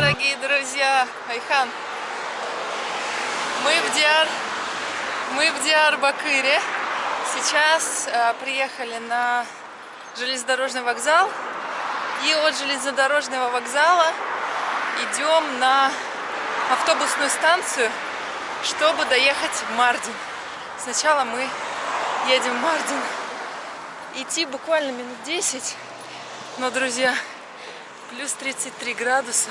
дорогие друзья! Айхан, мы в Диар, мы в Диар-Бакыре. Сейчас э, приехали на железнодорожный вокзал. И от железнодорожного вокзала идем на автобусную станцию, чтобы доехать в Мардин. Сначала мы едем в Мардин. Идти буквально минут 10. Но, друзья, плюс 33 градуса.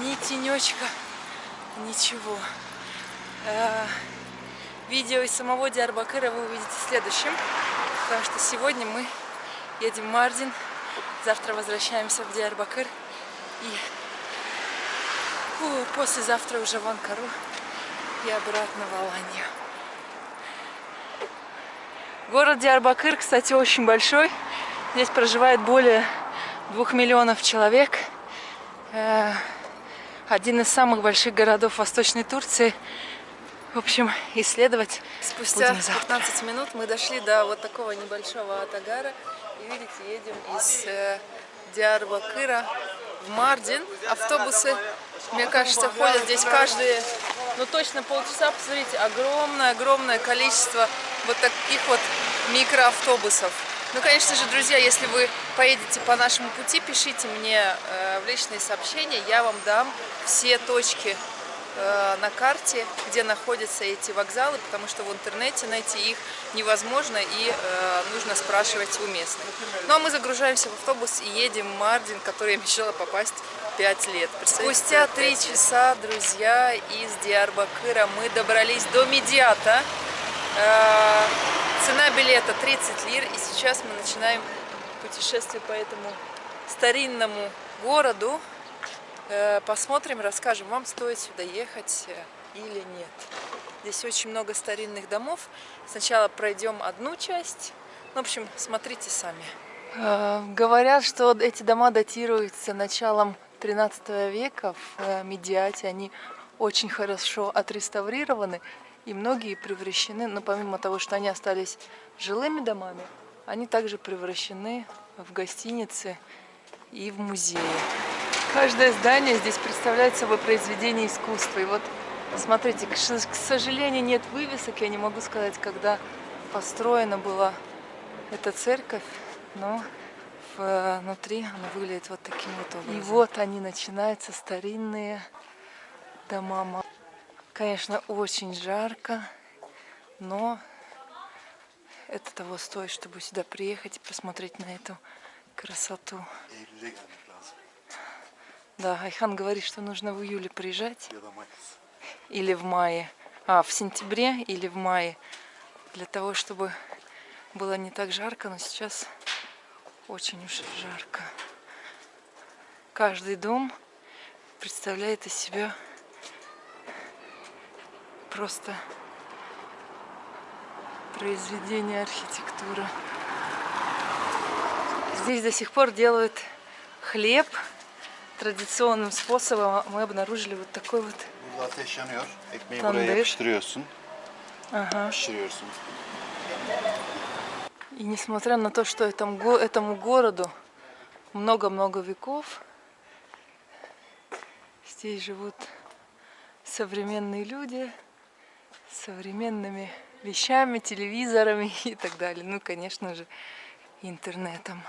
Ни тенечка, ничего. Э, видео из самого Диарбакыра вы увидите следующим. Потому что сегодня мы едем в Мардин. Завтра возвращаемся в Диарбакыр. И фу, послезавтра уже в Анкару и обратно в Аланию. Город Диарбакыр, кстати, очень большой. Здесь проживает более двух миллионов человек. Один из самых больших городов Восточной Турции. В общем, исследовать Спустя 15 минут мы дошли до вот такого небольшого Атагара. И видите, едем из э, Диарбакыра в Мардин. Автобусы, мне кажется, ходят здесь каждые, ну точно полчаса. Посмотрите, огромное-огромное количество вот таких вот микроавтобусов. Ну, конечно же, друзья, если вы поедете по нашему пути, пишите мне э, в личные сообщения, я вам дам все точки э, на карте, где находятся эти вокзалы, потому что в интернете найти их невозможно и э, нужно спрашивать у местных. Ну, а мы загружаемся в автобус и едем в Мардин, который я мечтала попасть 5 лет. Спустя 3 часа, друзья, из Диарбакыра мы добрались до Медиата. Э, Цена билета 30 лир, и сейчас мы начинаем путешествие по этому старинному городу. Э, посмотрим, расскажем, вам стоит сюда ехать э, или нет. Здесь очень много старинных домов. Сначала пройдем одну часть. Ну, в общем, смотрите сами. Э, говорят, что эти дома датируются началом 13 века в Медиате. Они очень хорошо отреставрированы. И многие превращены, но ну, помимо того, что они остались жилыми домами, они также превращены в гостиницы и в музеи. Каждое здание здесь представляет собой произведение искусства. И вот, смотрите, к сожалению, нет вывесок. Я не могу сказать, когда построена была эта церковь, но внутри она выглядит вот таким вот образом. И вот они начинаются, старинные дома. Конечно, очень жарко, но это того стоит, чтобы сюда приехать и посмотреть на эту красоту. Да, Айхан говорит, что нужно в июле приезжать. Или в мае. А, в сентябре или в мае. Для того, чтобы было не так жарко, но сейчас очень уж жарко. Каждый дом представляет из себя просто произведение архитектуры. Здесь до сих пор делают хлеб традиционным способом. Мы обнаружили вот такой вот тандыр. Ага. И несмотря на то, что этому, этому городу много-много веков, здесь живут современные люди, современными вещами, телевизорами и так далее. Ну, конечно же, интернетом.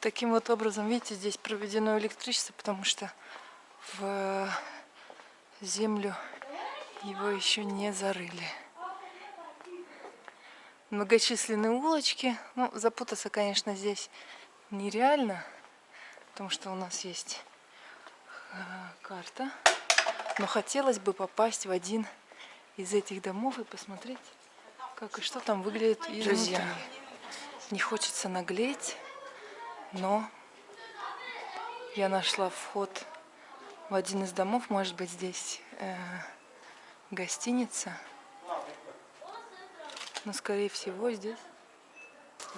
Таким вот образом, видите, здесь проведено электричество, потому что в землю его еще не зарыли. Многочисленные улочки. Ну, запутаться, конечно, здесь нереально, потому что у нас есть э, карта. Но хотелось бы попасть в один из этих домов и посмотреть, как и что там выглядит изнутри. Друзья, не хочется наглеть, но я нашла вход в один из домов, может быть, здесь э, гостиница. Но, скорее всего, здесь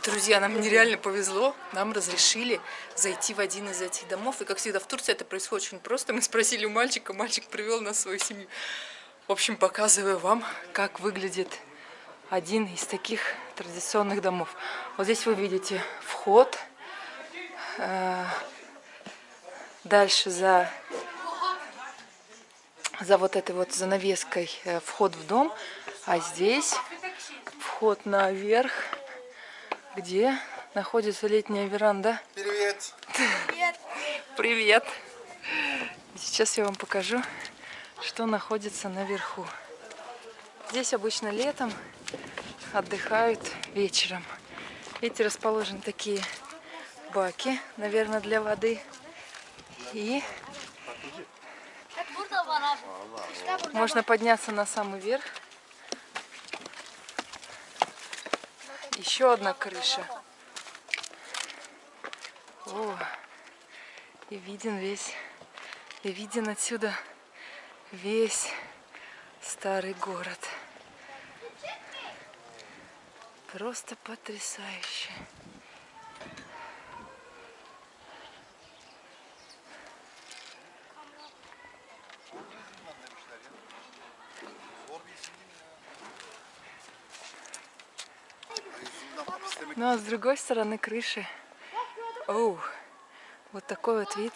Друзья, нам нереально повезло. Нам разрешили зайти в один из этих домов. И, как всегда, в Турции это происходит очень просто. Мы спросили у мальчика, мальчик привел нас в свою семью. В общем, показываю вам, как выглядит один из таких традиционных домов. Вот здесь вы видите вход. Э, Дальше за, за вот этой вот занавеской э, вход в дом. А здесь вход наверх, где находится летняя веранда. Привет. Привет! Сейчас я вам покажу, что находится наверху. Здесь обычно летом отдыхают вечером. Видите, расположены такие баки, наверное, для воды. И можно подняться на самый верх. Еще одна крыша. О, и виден весь, и виден отсюда весь старый город. Просто потрясающе. Ну а с другой стороны крыши, оу, вот такой вот вид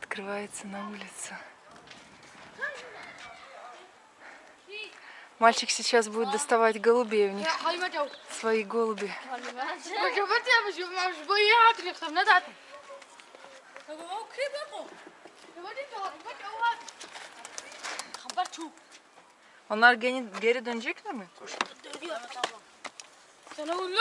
открывается на улицу. Мальчик сейчас будет доставать голубей у них, свои голуби. Onlar geri, geri dönecekler mi? Dönüyor. Sana ullu.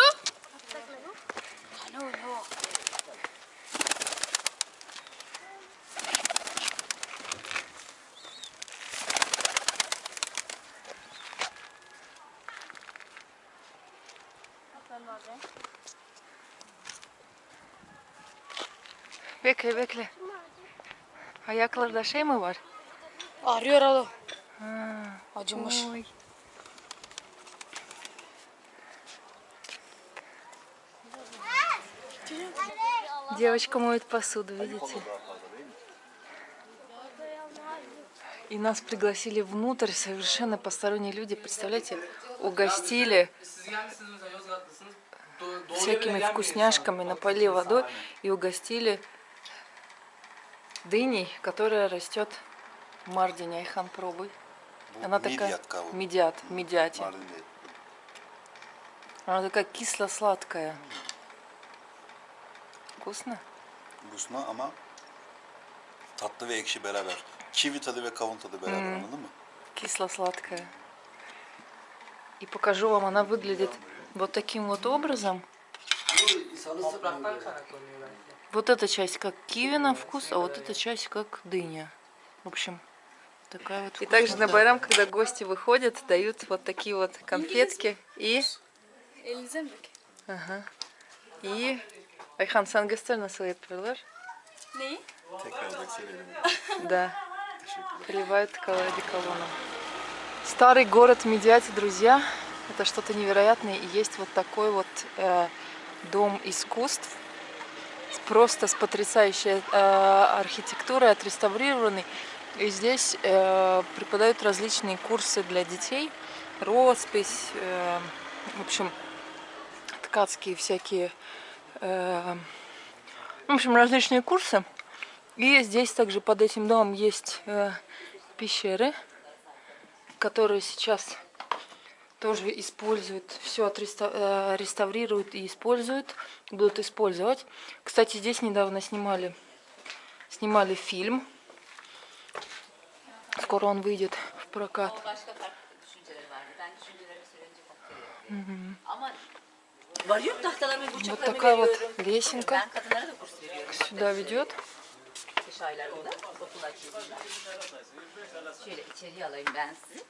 Bekle bekle. Ayaklarda şey mi var? Arıyor oğlum. Ha, Acımış. oy. Девочка моет посуду, видите? И нас пригласили внутрь совершенно посторонние люди. Представляете, угостили всякими вкусняшками, напоили водой и угостили дыней, которая растет в Мардине. Айхан, пробуй. Она такая... Медиат, değil. Она такая кисло-сладкая. Вкусно? Busna ama tatlı ve ekşi beraber. Kivi tadı ve kavun tadı beraber anladın mı? Кисло-сладкая. И покажу вам, она выглядит вот таким вот образом. Вот эта часть как киви на вкус, а вот эта часть как дыня. В общем, такая вот. И также на Байрам, когда гости выходят, дают вот такие вот конфетки и... Ага. И... Ayhan sen göster nasıl yapıyorlar. Neyi? Tekrar. Да. Поливают колодеколоном. Старый город Медиати, друзья. Это что-то невероятное. И есть вот такой вот э, дом искусств. Просто с потрясающей э, архитектурой, отреставрированный. И здесь э, преподают различные курсы для детей. Роспись, э, в общем, ткацкие всякие, э, в общем, различные курсы. И здесь также под этим домом есть э, пещеры, которые сейчас тоже используют, все реставрируют и используют, будут использовать. Кстати, здесь недавно снимали, снимали фильм. Скоро он выйдет в прокат. başka farklı düşünceleri vardı. Ben düşüncelerimi söyleyince bakıyorum. Ama varıyorum tahtalarımı, bıçaklarımı такая вот veriyorum. лесенка. Ben kadınlara da kurs veriyorum. Сюда ведет. Kış aylarında okul açıyorlar. Şöyle içeriye alayım ben sizi.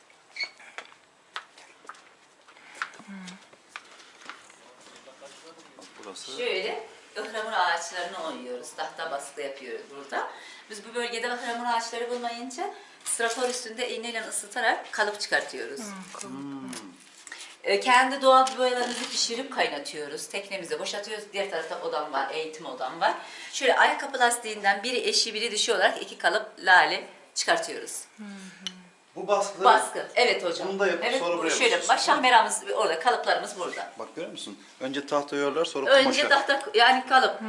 Burası Şöyle ıhlamur ağaçlarını oyuyoruz. Tahta baskı yapıyoruz burada. Biz bu bölgede ıhlamur ağaçları bulmayınca strafor üstünde iğneyle ısıtarak kalıp çıkartıyoruz. E, kendi doğal boyalarımızı pişirip kaynatıyoruz. Teknemize boşaltıyoruz. Diğer tarafta odam var, eğitim odam var. Şöyle ayakkabı lastiğinden biri eşi biri dişi olarak iki kalıp lale çıkartıyoruz. Bu baskı. Baskı. Evet hocam. Bunu da yapıp evet, sonra bu buraya Şöyle şahmeramız orada, kalıplarımız burada. Bak görüyor musun? Önce tahta yorlar sonra Önce kumaşa. tahta yani kalıp.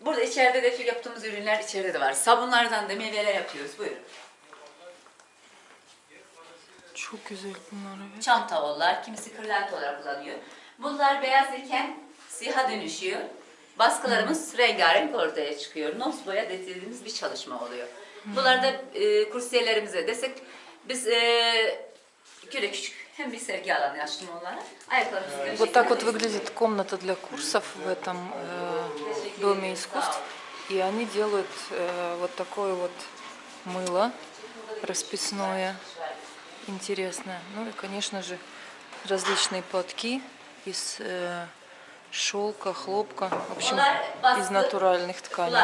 Burada içeride de yaptığımız ürünler içeride de var. Sabunlardan da meyveler yapıyoruz. Buyurun. Çok güzel bunlar evet. Çam tavollar, kimisi kırlent olarak kullanıyor. Bunlar beyaz iken siyaha dönüşüyor. Baskılarımız rengarenk ortaya çıkıyor. Nos boya dediğimiz bir çalışma oluyor. Bunlar da e, kursiyerlerimize desek biz e, böyle küçük hem bir sergi alanı açtım onlara. Ayaklarımızı da bir Вот так вот şekilde- выглядит комната для курсов в этом э, доме искусств. И они делают э, вот такое вот мыло расписное, Интересное. Ну и, конечно же, различные платки из э, шелка, хлопка, в общем, из натуральных тканей.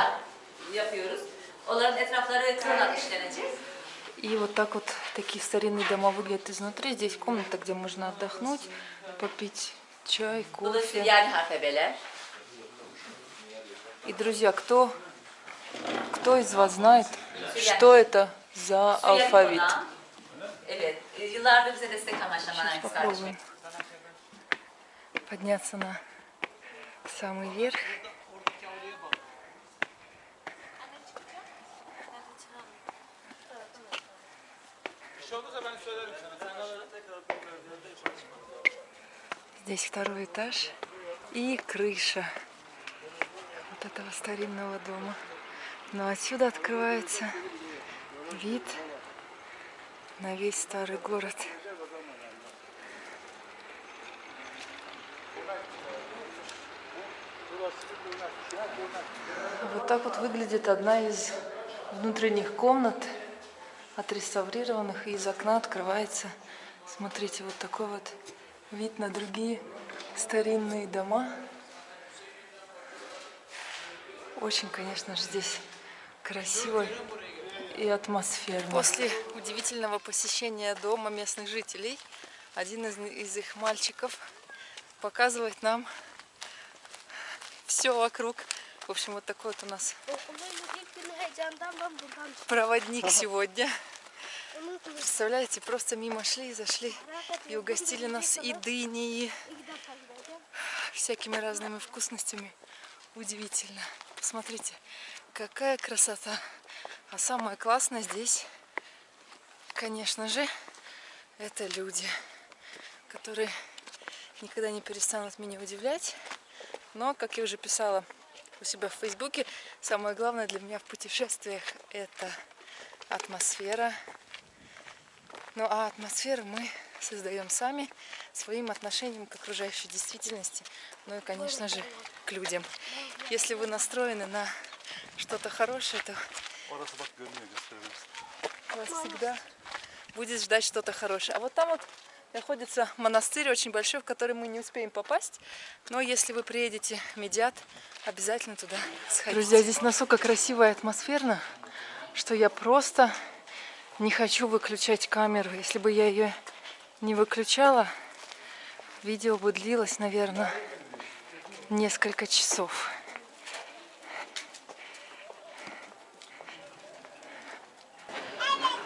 И вот так вот такие старинные дома выглядят изнутри. Здесь комната, где можно отдохнуть, попить чай, кофе. И, друзья, кто, кто из вас знает, что это за алфавит? Yıllardır bize destek amaçlı kardeşim. Попробуем подняться на самый верх. Здесь второй этаж и крыша вот этого старинного дома. Но отсюда открывается вид на весь старый город. Вот так вот выглядит одна из внутренних комнат, отреставрированных, и из окна открывается, смотрите, вот такой вот вид на другие старинные дома. Очень, конечно же, здесь красиво и атмосферно. После удивительного посещения дома местных жителей, один из, из их мальчиков показывает нам все вокруг. В общем, вот такой вот у нас проводник сегодня. Представляете, просто мимо шли и зашли и угостили нас и дыней, всякими разными вкусностями. Удивительно. Посмотрите, какая красота. А самое классное здесь, конечно же, это люди, которые никогда не перестанут меня удивлять. Но, как я уже писала у себя в Фейсбуке, самое главное для меня в путешествиях – это атмосфера. Ну а атмосферу мы создаем сами своим отношением к окружающей действительности, ну и, конечно же, к людям. Если вы настроены на что-то хорошее, то Orası bak görünüyor gösterebilirsin. вас всегда будет ждать что-то хорошее. А вот там вот находится монастырь очень большой, в который мы не успеем попасть. Но если вы приедете в Медиат, обязательно туда сходите. Друзья, здесь настолько красиво и атмосферно, что я просто не хочу выключать камеру. Если бы я ее не выключала, видео бы длилось, наверное, несколько часов.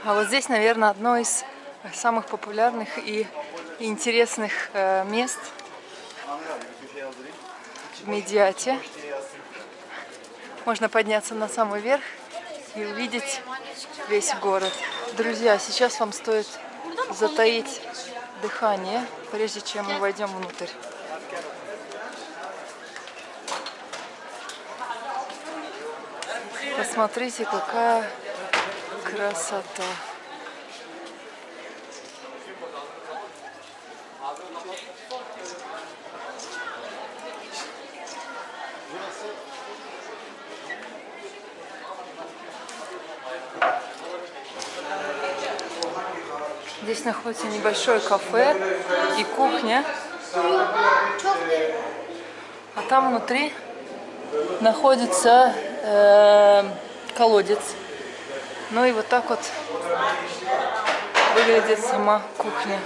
А вот здесь, наверное, одно из самых популярных и интересных э, мест в Медиате. Можно подняться на самый верх и увидеть весь город. Друзья, сейчас вам стоит затаить дыхание, прежде чем мы войдем внутрь. Посмотрите, какая красота. Здесь находится небольшое кафе и кухня. А там внутри находится э, колодец. Ну и вот так вот выглядит сама кухня.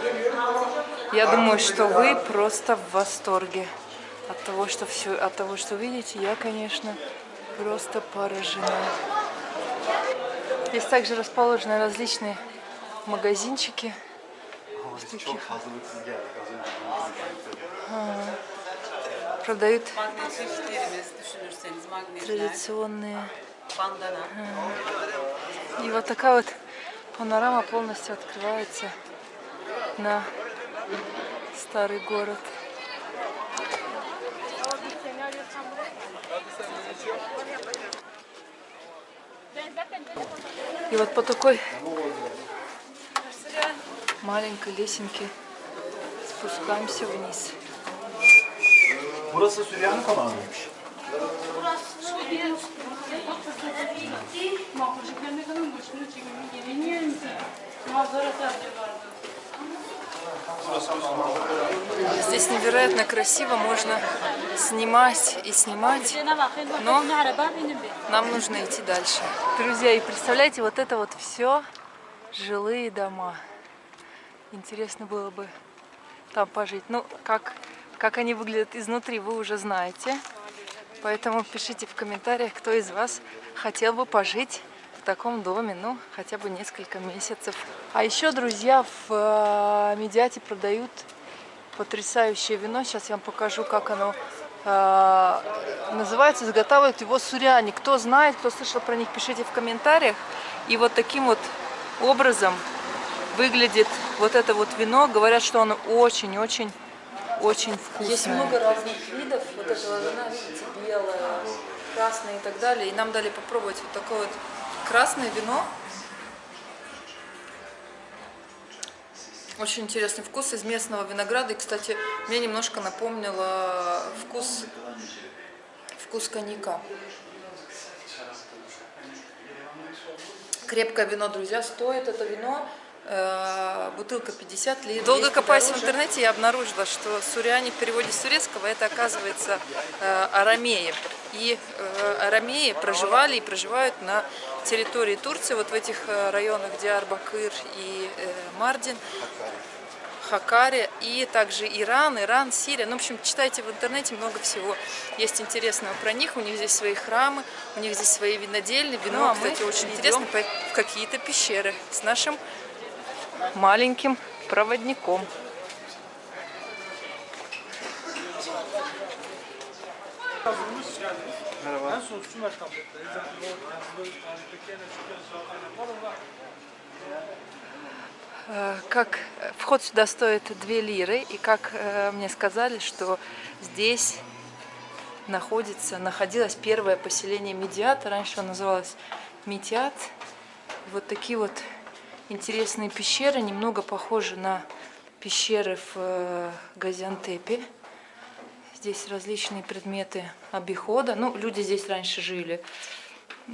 Я думаю, что вы просто в восторге от того, что все, от того, что видите. Я, конечно, просто поражена. Здесь также расположены различные магазинчики. Önce Продают традиционные. Bandana. И вот такая вот панорама полностью открывается на старый город. И вот по такой маленькой лесенке спускаемся вниз. Burası Süryani konağı mıymış? Здесь невероятно красиво, можно снимать и снимать, но нам нужно идти дальше. Друзья, и представляете, вот это вот все жилые дома. Интересно было бы там пожить. Ну, как, как они выглядят изнутри, вы уже знаете. Поэтому пишите в комментариях, кто из вас хотел бы пожить в таком доме, ну, хотя бы несколько месяцев. А еще, друзья, в э, Медиате продают потрясающее вино. Сейчас я вам покажу, как оно э, называется. Изготавливают его суряне. Кто знает, кто слышал про них, пишите в комментариях. И вот таким вот образом выглядит вот это вот вино. Говорят, что оно очень-очень очень вкусное. Есть много разных видов вот этого вина, видите, белое, красное и так далее. И нам дали попробовать вот такое вот красное вино. Очень интересный вкус из местного винограда. И, кстати, мне немножко напомнило вкус, вкус коньяка. Крепкое вино, друзья, стоит это вино бутылка 50 литров. Долго копаясь в интернете, я обнаружила, что суряне в переводе с турецкого это оказывается э, арамеи. И э, арамеи проживали и проживают на территории Турции, вот в этих э, районах Диарбакыр и э, Мардин. Хакари и также Иран, Иран, Сирия. Ну, в общем, читайте в интернете, много всего есть интересного про них. У них здесь свои храмы, у них здесь свои винодельни. Вино, ну, а кстати, очень интересно, в какие-то пещеры с нашим маленьким проводником. Tabletleri. Как вход сюда стоит 2 лиры, и как э, мне сказали, что здесь находится, находилось первое поселение Медиата, раньше оно называлось Митиат. Вот такие вот интересные пещеры, немного похожи на пещеры в э, Газиантепе. Здесь различные предметы обихода. Ну, люди здесь раньше жили.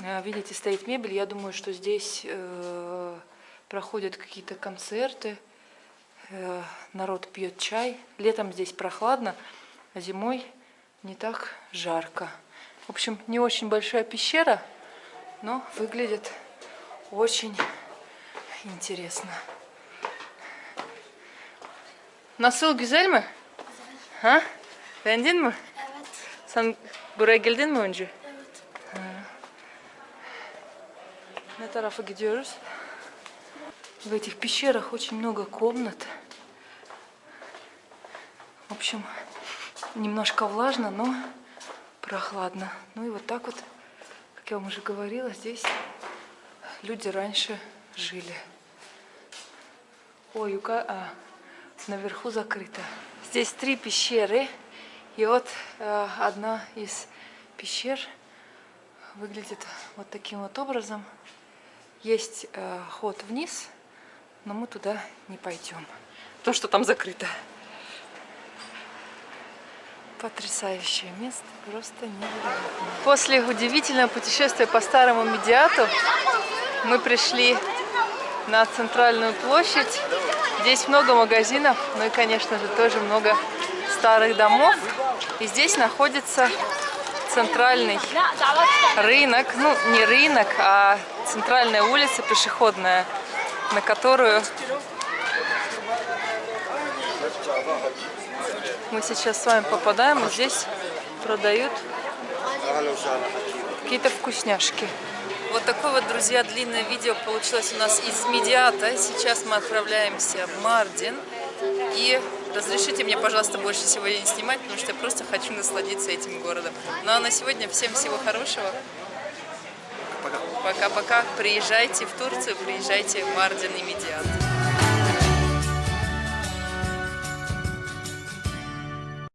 Э, видите, стоит мебель. Я думаю, что здесь э, проходят какие-то концерты. Народ пьет чай. Летом здесь прохладно, а зимой не так жарко. В общем, не очень большая пещера, но выглядит очень интересно. Nasıl güzel mi? Ha? Beğendin mi? Evet. Sen buraya geldin mi. В этих пещерах очень много комнат. В общем, немножко влажно, но прохладно. Ну и вот так вот, как я вам уже говорила, здесь люди раньше жили. Ой, юка, а, наверху закрыто. Здесь три пещеры. И вот э, одна из пещер выглядит вот таким вот образом. Есть э, ход вниз, но мы туда не пойдем. То, что там закрыто. Потрясающее место, просто невероятно. После удивительного путешествия по старому Медиату мы пришли на центральную площадь. Здесь много магазинов, ну и, конечно же, тоже много старых домов. И здесь находится центральный рынок, ну не рынок, а центральная улица пешеходная, на которую Мы сейчас с вами попадаем, и здесь продают какие-то вкусняшки. Вот такое вот, друзья, длинное видео получилось у нас из Медиата. Сейчас мы отправляемся в Мардин. И разрешите мне, пожалуйста, больше сегодня не снимать, потому что я просто хочу насладиться этим городом. Ну а на сегодня всем всего хорошего. Пока-пока. Приезжайте в Турцию, приезжайте в Мардин и Медиат.